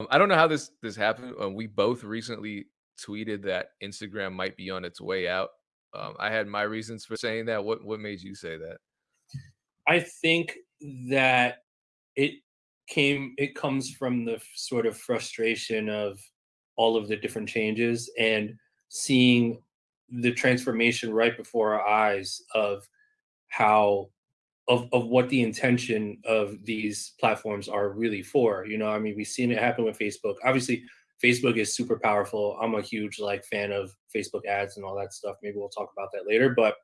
Um, I don't know how this this happened. Um, we both recently tweeted that Instagram might be on its way out. Um, I had my reasons for saying that. What what made you say that? I think that it came it comes from the sort of frustration of all of the different changes and seeing the transformation right before our eyes of how of of what the intention of these platforms are really for. You know, I mean, we've seen it happen with Facebook. Obviously, Facebook is super powerful. I'm a huge like fan of Facebook ads and all that stuff. Maybe we'll talk about that later. But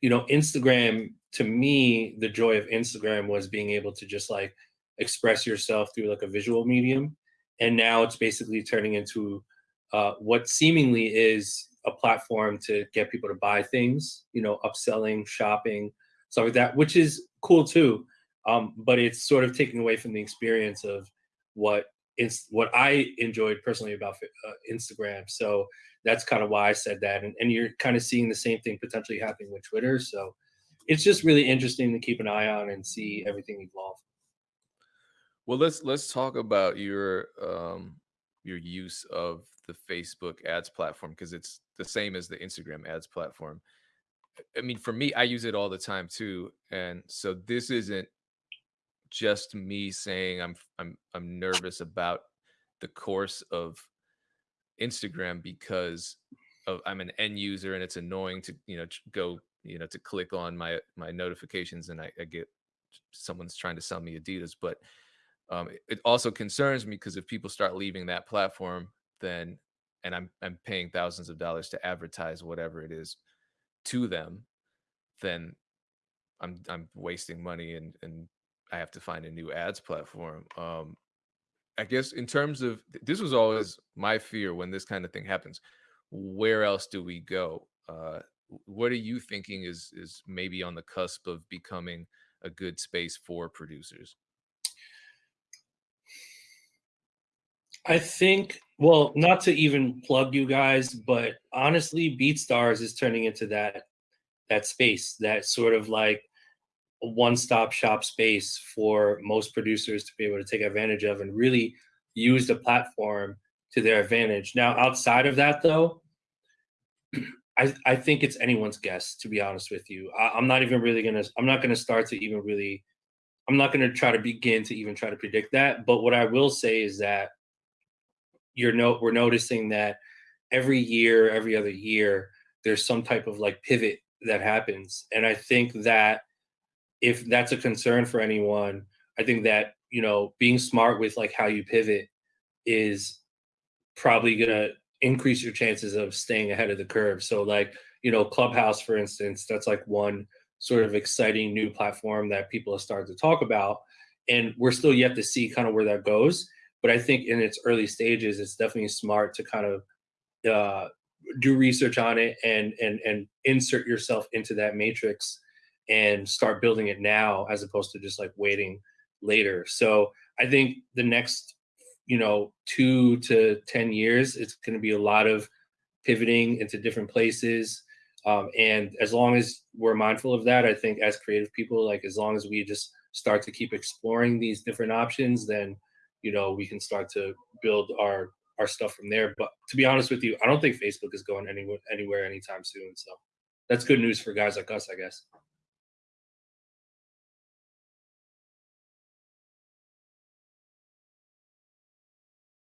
you know, Instagram to me, the joy of Instagram was being able to just like express yourself through like a visual medium. And now it's basically turning into uh, what seemingly is a platform to get people to buy things, you know, upselling, shopping, stuff like that, which is cool too. Um, but it's sort of taking away from the experience of what is what I enjoyed personally about uh, Instagram. So that's kind of why I said that. And, and you're kind of seeing the same thing potentially happening with Twitter. So it's just really interesting to keep an eye on and see everything evolve. Well, let's let's talk about your um your use of the Facebook ads platform because it's the same as the Instagram ads platform. I mean, for me, I use it all the time too, and so this isn't just me saying I'm I'm I'm nervous about the course of Instagram because of I'm an end user and it's annoying to you know go you know to click on my my notifications and I, I get someone's trying to sell me Adidas, but um, it it also concerns me because if people start leaving that platform, then and I'm I'm paying thousands of dollars to advertise whatever it is to them, then I'm I'm wasting money and and I have to find a new ads platform. Um, I guess in terms of this was always my fear when this kind of thing happens. Where else do we go? Uh, what are you thinking is is maybe on the cusp of becoming a good space for producers? I think, well, not to even plug you guys, but honestly, BeatStars is turning into that that space, that sort of like one-stop shop space for most producers to be able to take advantage of and really use the platform to their advantage. Now, outside of that, though, I, I think it's anyone's guess. To be honest with you, I, I'm not even really gonna. I'm not gonna start to even really. I'm not gonna try to begin to even try to predict that. But what I will say is that you're no. We're noticing that every year, every other year, there's some type of like pivot that happens, and I think that if that's a concern for anyone, I think that, you know, being smart with like how you pivot is probably gonna increase your chances of staying ahead of the curve. So like, you know, Clubhouse, for instance, that's like one sort of exciting new platform that people have started to talk about. And we're still yet to see kind of where that goes. But I think in its early stages, it's definitely smart to kind of uh, do research on it and and and insert yourself into that matrix and start building it now as opposed to just like waiting later. So I think the next, you know, two to 10 years, it's going to be a lot of pivoting into different places. Um, and as long as we're mindful of that, I think as creative people, like as long as we just start to keep exploring these different options, then, you know, we can start to build our our stuff from there. But to be honest with you, I don't think Facebook is going anywhere anywhere anytime soon. So that's good news for guys like us, I guess.